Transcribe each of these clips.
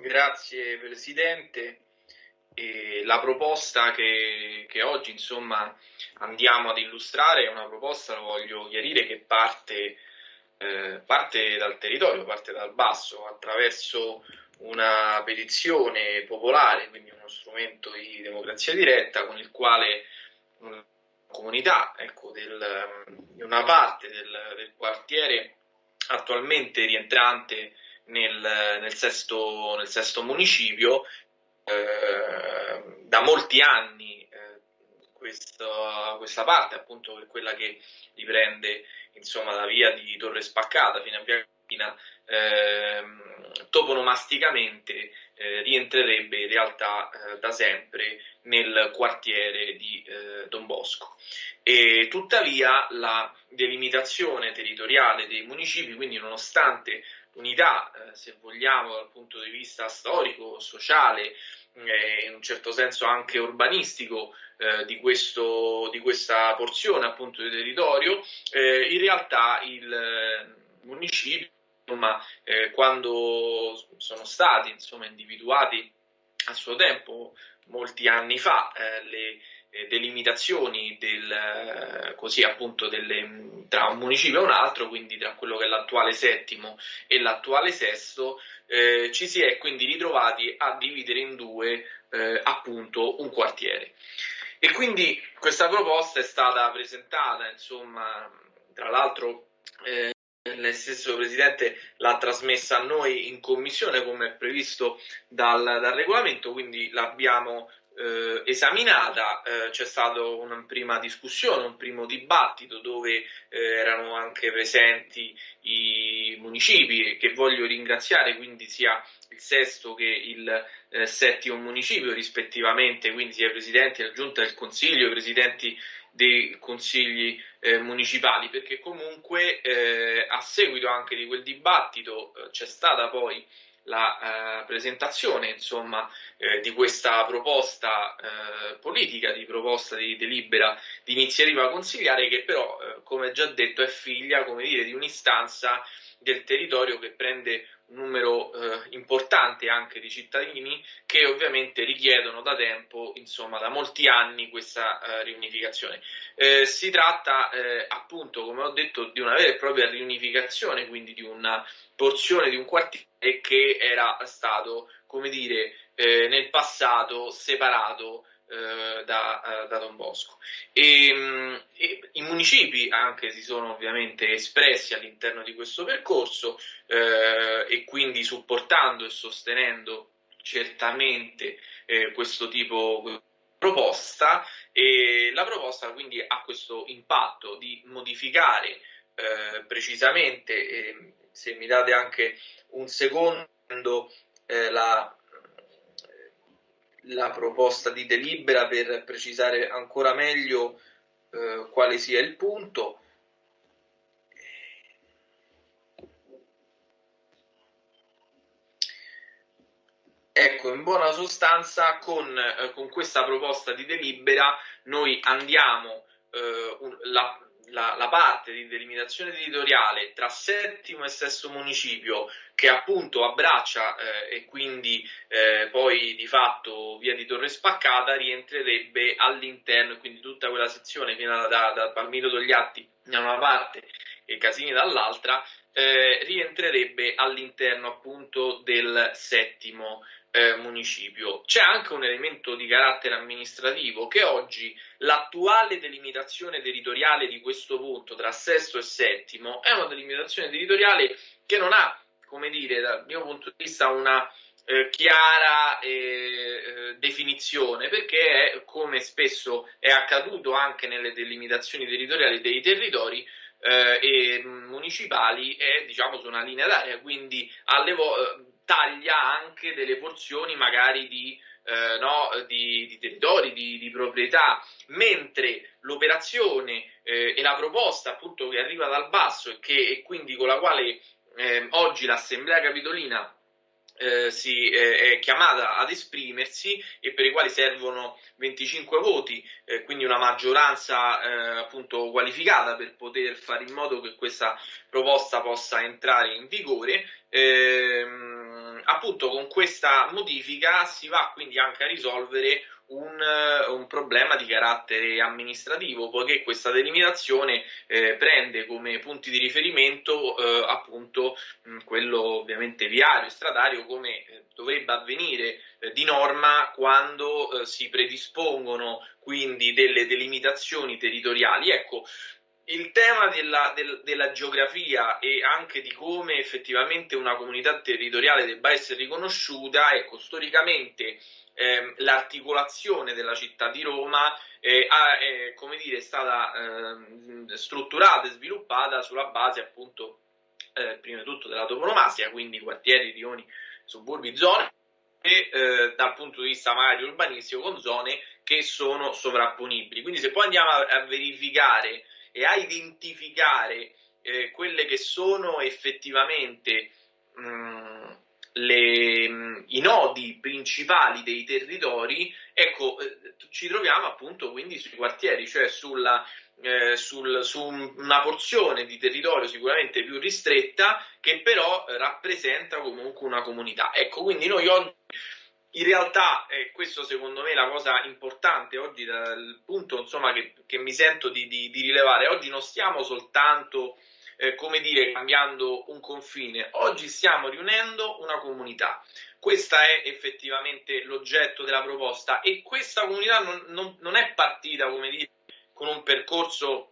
Grazie Presidente. E la proposta che, che, oggi insomma andiamo ad illustrare è una proposta, lo voglio chiarire, che parte, eh, parte dal territorio, parte dal basso, attraverso una petizione popolare, quindi uno strumento di democrazia diretta con il quale una comunità ecco, del, una parte del, del quartiere attualmente rientrante nel, nel, sesto, nel sesto, municipio. Eh, da molti anni eh, questa, questa, parte, appunto, è quella che riprende insomma, la via di Torre Spaccata fino a Via Campina, eh, toponomasticamente eh, rientrerebbe in realtà eh, da sempre nel quartiere di eh, Don Bosco. E tuttavia la delimitazione territoriale dei municipi, quindi nonostante unità, eh, se vogliamo, dal punto di vista storico, sociale, eh, in un certo senso anche urbanistico eh, di, questo, di, questa porzione appunto di territorio, eh, in realtà il municipio, insomma, quando sono stati insomma, individuati a suo tempo, molti anni fa, le delimitazioni del, eh, così appunto delle, tra un municipio e un altro, quindi tra quello che è l'attuale settimo e l'attuale sesto, eh, ci si è quindi ritrovati a dividere in due eh, appunto un quartiere. E quindi questa proposta è stata presentata, insomma, tra l'altro eh, il stesso Presidente l'ha trasmessa a noi in commissione come è previsto dal, dal regolamento, quindi l'abbiamo eh, esaminata, eh, c'è stata una prima discussione, un primo dibattito dove eh, erano anche presenti i municipi che voglio ringraziare, quindi sia il sesto che il eh, settimo municipio rispettivamente, quindi sia i presidenti della giunta del consiglio, i presidenti dei consigli eh, municipali, perché comunque eh, a seguito anche di quel dibattito c'è stata poi la eh, presentazione insomma, eh, di questa proposta eh, politica, di proposta di delibera di iniziativa consigliare che però, eh, come già detto, è figlia dire, di un'istanza del territorio che prende numero eh, importante anche di cittadini che ovviamente richiedono da tempo, insomma da molti anni, questa eh, riunificazione. Eh, si tratta eh, appunto, come ho detto, di una vera e propria riunificazione, quindi di una porzione di un quartiere che era stato, come dire, eh, nel passato separato da, da, Don Bosco. E, mm, e, I municipi anche si sono ovviamente espressi all'interno di questo percorso eh, e quindi supportando e sostenendo certamente eh, questo tipo di proposta e la proposta quindi ha questo impatto di modificare eh, precisamente, se mi date anche un secondo, eh, la, la, proposta di delibera per precisare ancora meglio eh, quale sia il punto. Ecco, in buona sostanza, con, eh, con, questa proposta di delibera noi andiamo, eh, un, la, la, la, parte di delimitazione territoriale tra settimo e sesto municipio che appunto abbraccia eh, e quindi eh, poi di fatto via di Torre Spaccata rientrerebbe all'interno, quindi tutta quella sezione fino da, da Palmiro Togliatti da una parte e Casini dall'altra, eh, rientrerebbe all'interno appunto del settimo eh, municipio. C'è anche un elemento di carattere amministrativo che oggi l'attuale delimitazione territoriale di questo punto tra sesto e settimo è una delimitazione territoriale che non ha, come dire, dal mio punto di vista una eh, chiara eh, definizione perché è, come spesso è accaduto anche nelle delimitazioni territoriali dei territori eh, e municipali è diciamo su una linea d'aria quindi alle volte taglia anche delle porzioni magari di, eh, no, di, di territori, di, di, proprietà, mentre l'operazione eh, e la proposta appunto che arriva dal basso e, che, e quindi con la quale eh, oggi l'Assemblea Capitolina eh, si, eh, è chiamata ad esprimersi e per i quali servono 25 voti, eh, quindi una maggioranza eh, appunto qualificata per poter fare in modo che questa proposta possa entrare in vigore. Ehm, appunto con questa modifica si va quindi anche a risolvere un, un, problema di carattere amministrativo, poiché questa delimitazione eh, prende come punti di riferimento eh, appunto mh, quello ovviamente viario e stradario come eh, dovrebbe avvenire eh, di norma quando eh, si predispongono quindi delle delimitazioni territoriali. Ecco, il tema della, del, della, geografia e anche di come effettivamente una comunità territoriale debba essere riconosciuta, ecco, storicamente eh, l'articolazione della città di Roma eh, ha, è, dire, è stata eh, strutturata e sviluppata sulla base appunto eh, prima di tutto della toponomastica, quindi quartieri, rioni, suburbi, zone e eh, dal punto di vista magari urbanistico con zone che sono sovrapponibili. Quindi se poi andiamo a, a verificare e a identificare eh, quelle che sono effettivamente mh, mm, le, mh, mm, i nodi principali dei territori, ecco, eh, ci troviamo appunto quindi sui quartieri, cioè sulla, eh, sul, su una porzione di territorio sicuramente più ristretta che però rappresenta comunque una comunità. Ecco, quindi noi oggi in realtà, eh, questo secondo me è la cosa importante oggi, dal punto insomma, che, che mi sento di, di, di, rilevare, oggi non stiamo soltanto, eh, come dire, cambiando un confine, oggi stiamo riunendo una comunità. Questo è effettivamente l'oggetto della proposta e questa comunità non, non, non è partita, come dire, con un percorso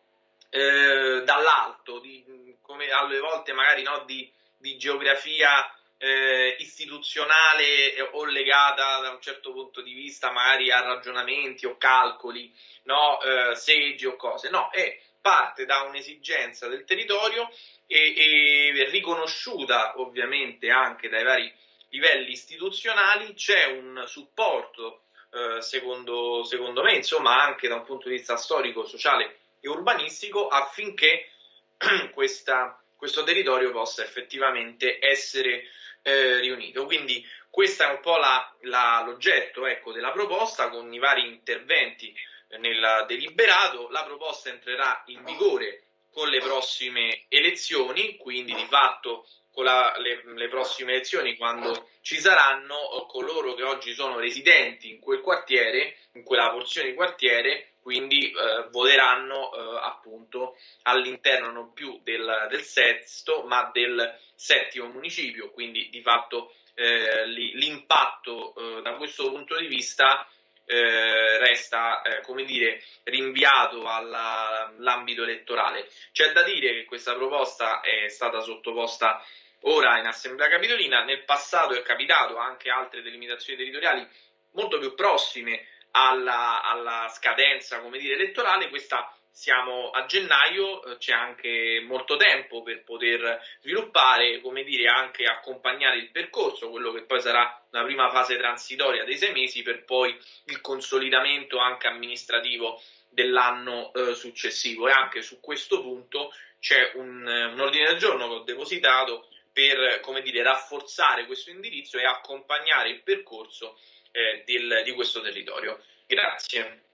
eh, dall'alto, di, come alle volte magari no, di, di geografia eh, istituzionale o legata da un certo punto di vista magari a ragionamenti o calcoli, no? eh, seggi o cose, no, è parte da un'esigenza del territorio e, e riconosciuta ovviamente anche dai vari livelli istituzionali, c'è un supporto eh, secondo, secondo me, insomma anche da un punto di vista storico, sociale e urbanistico affinché questa, questo territorio possa effettivamente essere eh, riunito. Quindi questo è un po' l'oggetto ecco, della proposta con i vari interventi nel deliberato. La proposta entrerà in vigore con le prossime elezioni, quindi di fatto con la, le, le, prossime elezioni, quando ci saranno coloro che oggi sono residenti in quel quartiere, in quella porzione di quartiere, quindi eh, voteranno eh, appunto all'interno non più del, del, sesto ma del settimo municipio, quindi di fatto eh, l'impatto eh, da questo punto di vista eh, resta eh, come dire rinviato all'ambito elettorale. C'è da dire che questa proposta è stata sottoposta ora in Assemblea Capitolina, nel passato è capitato anche altre delimitazioni territoriali molto più prossime alla, alla scadenza dire, elettorale, questa siamo a gennaio, eh, c'è anche molto tempo per poter sviluppare, come dire, anche accompagnare il percorso, quello che poi sarà una prima fase transitoria dei sei mesi per poi il consolidamento anche amministrativo dell'anno eh, successivo. E anche su questo punto c'è un, un ordine del giorno che ho depositato per, come dire, rafforzare questo indirizzo e accompagnare il percorso eh, del, di questo territorio. Grazie.